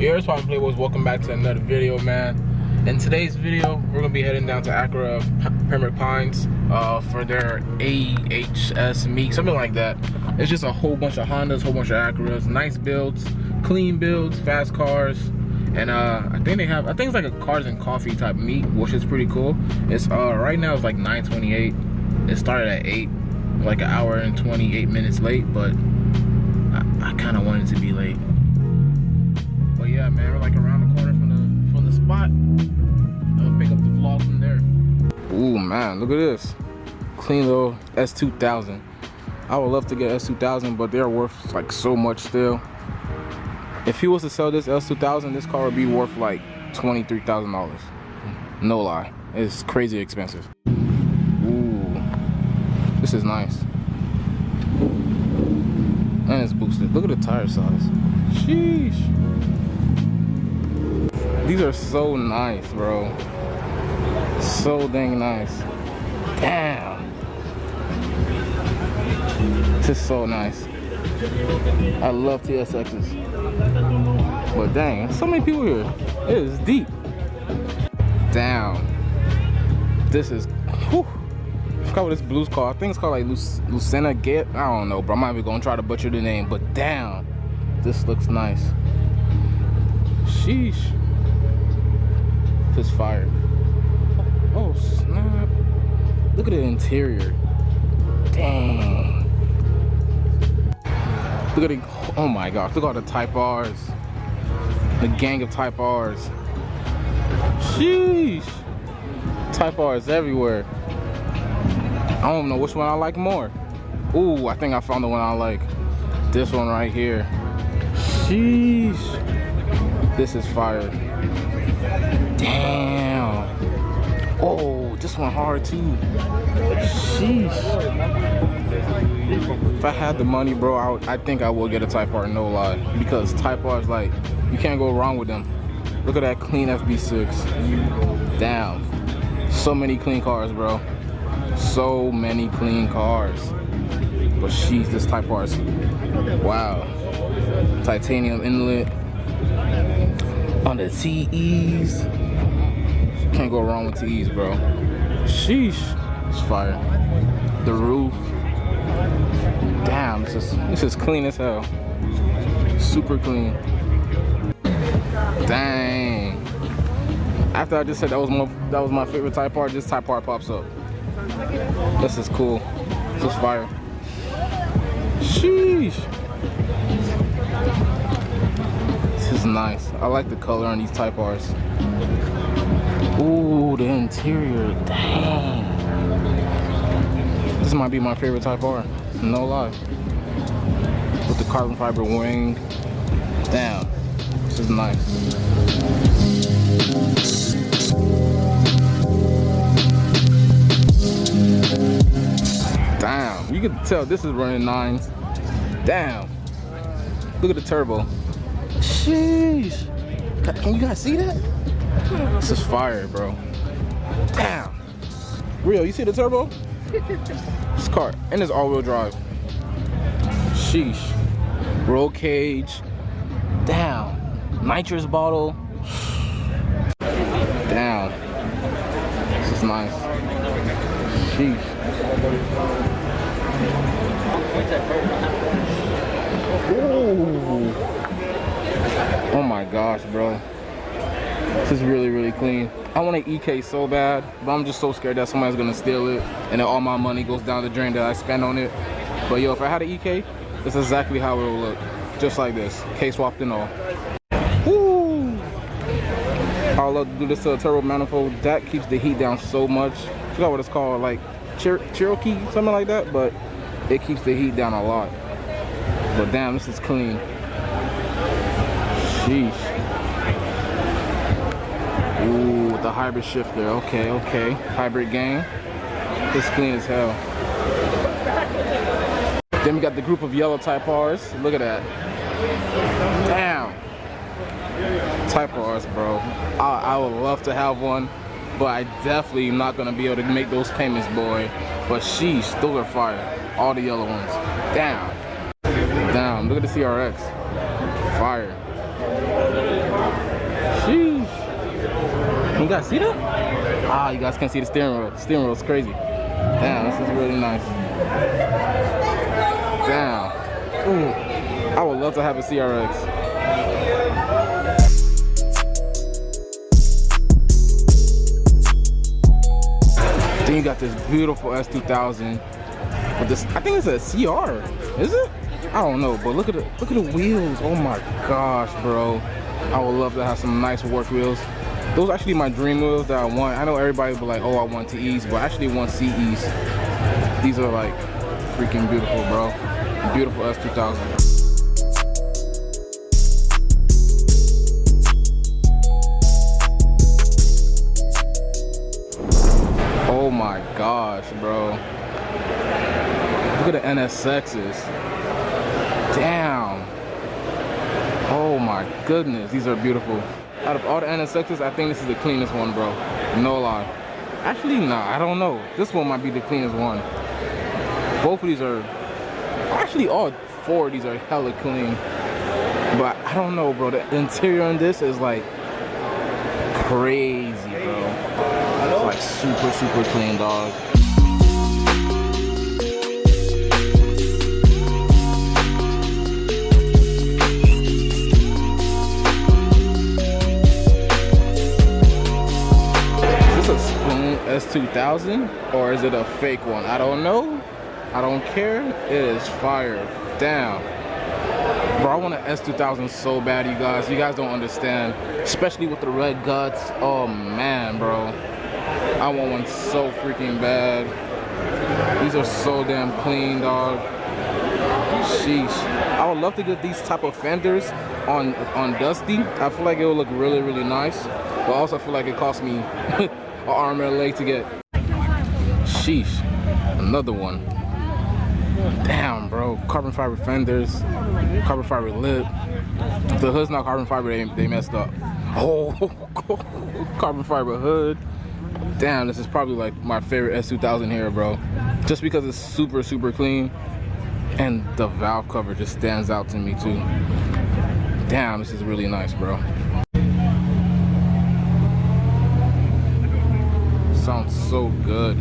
Yo, it's Papa Playboys. Welcome back to another video, man. In today's video, we're gonna be heading down to Acura Pembroke Pines uh, for their AHS meet, something like that. It's just a whole bunch of Hondas, whole bunch of Acuras, nice builds, clean builds, fast cars, and uh, I think they have, I think it's like a cars and coffee type meet, which is pretty cool. It's uh, right now it's like 9:28. It started at 8, like an hour and 28 minutes late, but I, I kind of wanted to be late yeah, man, we're like around the corner from the from the spot. I'll pick up the vlog from there. Ooh, man, look at this. Clean little S2000. I would love to get S2000, but they're worth like so much still. If he was to sell this S2000, this car would be worth like $23,000. No lie. It's crazy expensive. Ooh, this is nice. And it's boosted. Look at the tire size. Sheesh. These are so nice, bro. So dang nice. Damn. This is so nice. I love TSXs. But dang, so many people here. It is deep. Damn. This is, whew. I forgot what this blue's called. I think it's called like Luc Lucena Get. I don't know, bro. I might be gonna try to butcher the name, but damn. This looks nice. Sheesh. This fire. Oh, snap. Look at the interior. Dang. Look at the, oh my gosh, look at all the Type R's. The gang of Type R's. Sheesh. Type R's everywhere. I don't know which one I like more. Ooh, I think I found the one I like. This one right here. Sheesh. This is fire. Damn. Oh, this one hard too. Sheesh. If I had the money, bro, I, I think I will get a Type R, no lie. Because Type R is like, you can't go wrong with them. Look at that clean FB6. Damn. So many clean cars, bro. So many clean cars. But sheesh, this Type R wow. Titanium inlet on the TEs. Can't go wrong with TEs, bro. Sheesh. It's fire. The roof. Damn, this is this is clean as hell. Super clean. Dang. After I just said that was my that was my favorite Type R, this Type R pops up. This is cool. This is fire. Sheesh. This is nice. I like the color on these Type R's. Ooh, the interior, dang. This might be my favorite Type R, no lie. With the carbon fiber wing, damn, this is nice. Damn, you can tell this is running nines. Damn, look at the turbo. Sheesh, can you guys see that? This is fire, bro. Damn. Real, you see the turbo? this car, and it's all-wheel drive. Sheesh. Roll cage. Damn. Nitrous bottle. Damn. This is nice. Sheesh. Ooh. Oh my gosh, bro. This is really, really clean. I want an EK so bad, but I'm just so scared that somebody's gonna steal it and then all my money goes down the drain that I spend on it. But yo, if I had an EK, this is exactly how it will look. Just like this, K-swapped and all. Woo! I love to do this to a turbo manifold. That keeps the heat down so much. I forgot what it's called, like Cher Cherokee, something like that, but it keeps the heat down a lot. But damn, this is clean. Sheesh. Ooh, with the hybrid shifter. Okay, okay. Hybrid gang. This clean as hell. Then we got the group of yellow Type R's. Look at that. Damn. Type R's, bro. I, I would love to have one, but I definitely am not gonna be able to make those payments, boy. But sheesh, those are fire. All the yellow ones. Damn. Damn, look at the CRX. Fire. Guys see that? Ah, you guys can see the steering wheel. The steering wheel is crazy. Damn, this is really nice. Damn. Ooh, I would love to have a CRX. Then you got this beautiful S2000 with this. I think it's a CR. Is it? I don't know, but look at the look at the wheels. Oh my gosh, bro. I would love to have some nice work wheels. Those actually my dream wheels that I want. I know everybody will be like, oh, I want TEs, but I actually want CEs. These are like freaking beautiful, bro. Beautiful S2000. Oh my gosh, bro. Look at the NSXs. Damn. Oh my goodness, these are beautiful. Out of all the NSXs, I think this is the cleanest one, bro. No lie. Actually, nah, I don't know. This one might be the cleanest one. Both of these are, actually all four of these are hella clean. But I don't know, bro. The interior on this is like crazy, bro. It's like super, super clean, dog. S2000 or is it a fake one? I don't know. I don't care. It is fire. Damn. Bro, I want an S2000 so bad, you guys. You guys don't understand. Especially with the red guts. Oh, man, bro. I want one so freaking bad. These are so damn clean, dog. Sheesh. I would love to get these type of fenders on on Dusty. I feel like it would look really, really nice. But also I feel like it cost me an arm and a leg to get. Sheesh. Another one. Damn, bro. Carbon fiber fenders, carbon fiber lip. The hood's not carbon fiber, they, they messed up. Oh, carbon fiber hood. Damn, this is probably like my favorite S2000 here, bro. Just because it's super, super clean. And the valve cover just stands out to me too. Damn, this is really nice, bro. Sounds so good.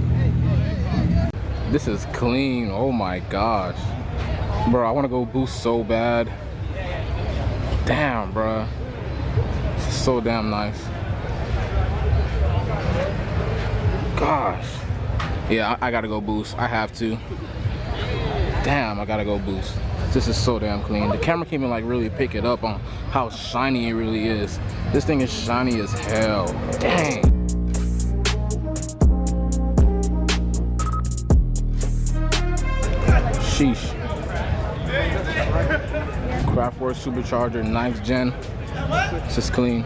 This is clean. Oh my gosh. Bro, I want to go boost so bad. Damn, bro. So damn nice. Gosh. Yeah, I, I gotta go boost. I have to. Damn, I gotta go boost. This is so damn clean. The camera can't even like really pick it up on how shiny it really is. This thing is shiny as hell. Dang. Sheesh. Kraftwerks Supercharger 9th gen. It's just clean.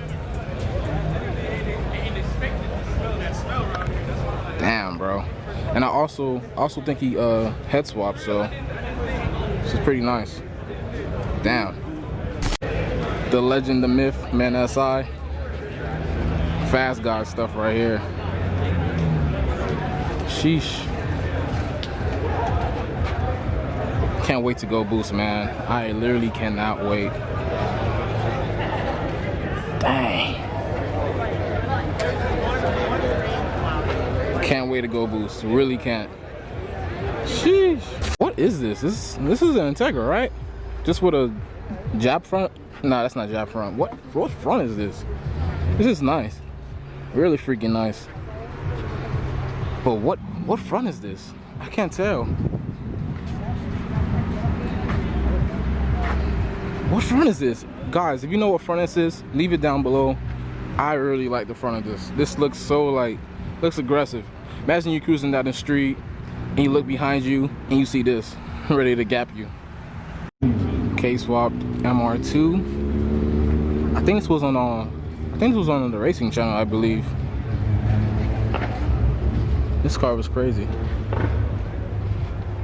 Damn, bro. And I also also think he uh head swapped, so this is pretty nice. Damn. The legend, the myth, man SI. Fast guy stuff right here. Sheesh. Can't wait to go boost, man. I literally cannot wait. Dang. Can't wait to go boost. Really can't. Sheesh. What is this? This this is an Integra, right? Just with a jab front? Nah, that's not jab front. What what front is this? This is nice. Really freaking nice. But what what front is this? I can't tell. What front is this? Guys, if you know what front this is, leave it down below. I really like the front of this. This looks so like, looks aggressive. Imagine you cruising down the street and you look behind you and you see this, ready to gap you. K-swapped MR2. I think this was on, uh, I think this was on the racing channel, I believe. This car was crazy.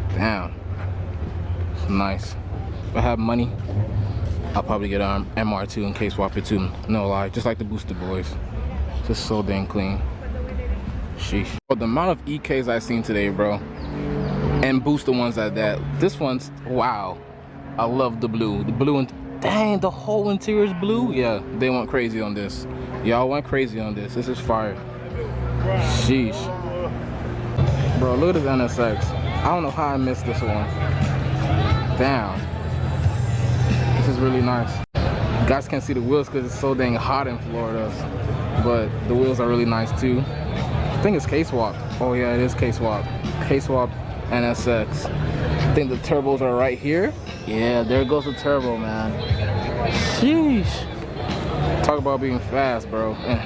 Damn. It's nice. If I have money, I'll probably get an MR2 in K-swap it too. No lie, just like the Booster Boys. Just so dang clean. Sheesh. The amount of EKs I've seen today, bro, and booster ones like that, this one's, wow. I love the blue. The blue and, dang, the whole interior is blue? Yeah, they went crazy on this. Y'all went crazy on this. This is fire. Sheesh. Bro, look at this NSX. I don't know how I missed this one. Damn. This is really nice. You guys can't see the wheels because it's so dang hot in Florida. But the wheels are really nice too. I think it's K-Swap. Oh yeah, it is K-Swap. K-Swap NSX. I think the turbos are right here. Yeah, there goes the turbo, man. Sheesh. Talk about being fast, bro. And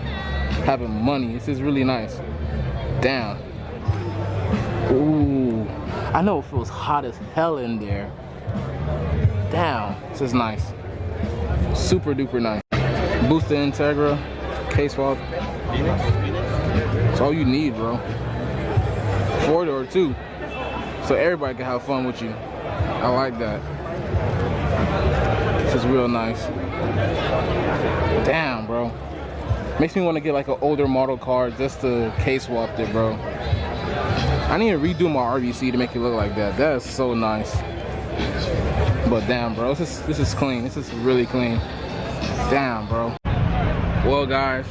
having money. This is really nice. Damn. Ooh. I know it feels hot as hell in there. Damn. This is nice. Super duper nice. Booster Integra. K-swap. It's all you need, bro. Four door too. So everybody can have fun with you. I like that. This is real nice. Damn, bro. Makes me want to get like an older model car just to K-swap it, bro. I need to redo my RVC to make it look like that. That is so nice. But damn, bro, this is this is clean. This is really clean. Damn, bro. Well, guys,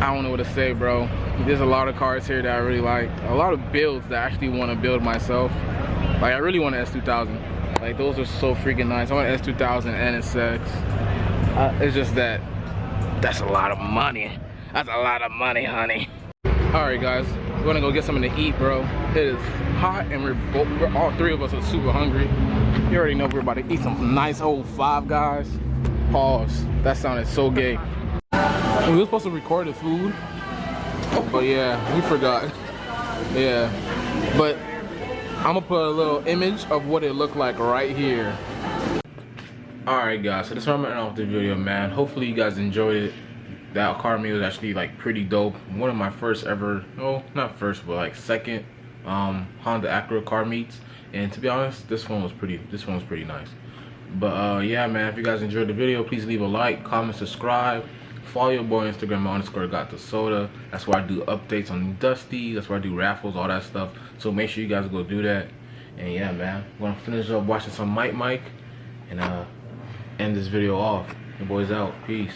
I don't know what to say, bro. There's a lot of cars here that I really like. A lot of builds that I actually want to build myself. Like, I really want an S2000. Like, those are so freaking nice. I want an S2000 and NSX. Uh, it's just that that's a lot of money. That's a lot of money, honey. All right, guys, we're gonna go get something to eat, bro. It is hot, and we're both, we're, all three of us are super hungry. You already know we're about to eat some nice old Five Guys. Pause. That sounded so gay. We were supposed to record the food, but yeah, we forgot. Yeah, but I'm gonna put a little image of what it looked like right here. Alright guys, so this is where I'm ending off the video, man. Hopefully you guys enjoyed it. That car meal was actually like pretty dope. One of my first ever, no, not first, but like second um, Honda Acura car meets. And to be honest, this one was pretty, this one was pretty nice. But uh, yeah, man, if you guys enjoyed the video, please leave a like, comment, subscribe. Follow your boy Instagram underscore got the soda. That's where I do updates on Dusty. That's where I do raffles, all that stuff. So make sure you guys go do that. And yeah, man, I'm gonna finish up watching some Mike Mike and uh end this video off. The boys out. Peace.